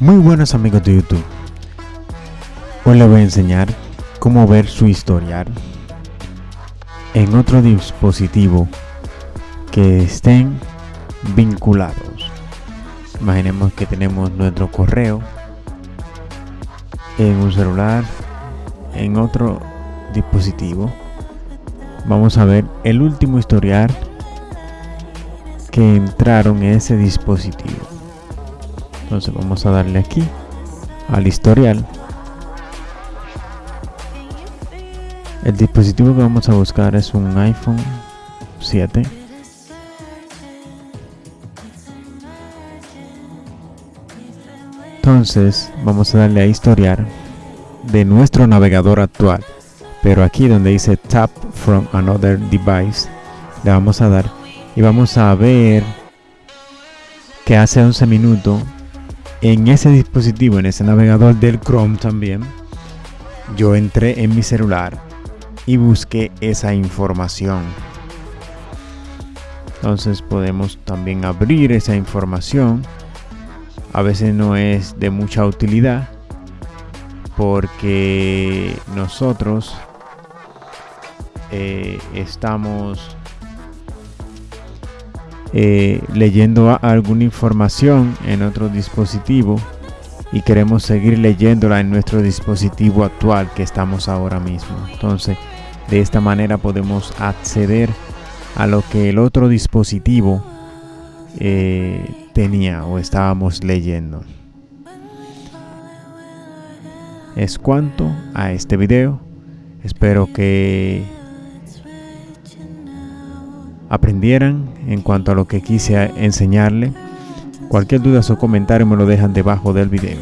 Muy buenos amigos de YouTube. Hoy les voy a enseñar cómo ver su historial en otro dispositivo que estén vinculados. Imaginemos que tenemos nuestro correo en un celular, en otro dispositivo. Vamos a ver el último historial que entraron en ese dispositivo. Entonces vamos a darle aquí al historial. El dispositivo que vamos a buscar es un iPhone 7. Entonces vamos a darle a historiar de nuestro navegador actual. Pero aquí donde dice tap from another device, le vamos a dar y vamos a ver que hace 11 minutos en ese dispositivo, en ese navegador del Chrome también, yo entré en mi celular y busqué esa información. Entonces podemos también abrir esa información. A veces no es de mucha utilidad porque nosotros eh, estamos eh, leyendo alguna información en otro dispositivo y queremos seguir leyéndola en nuestro dispositivo actual que estamos ahora mismo. Entonces, de esta manera podemos acceder a lo que el otro dispositivo eh, tenía o estábamos leyendo. Es cuanto a este video. Espero que aprendieran en cuanto a lo que quise enseñarle. Cualquier duda o comentario me lo dejan debajo del video.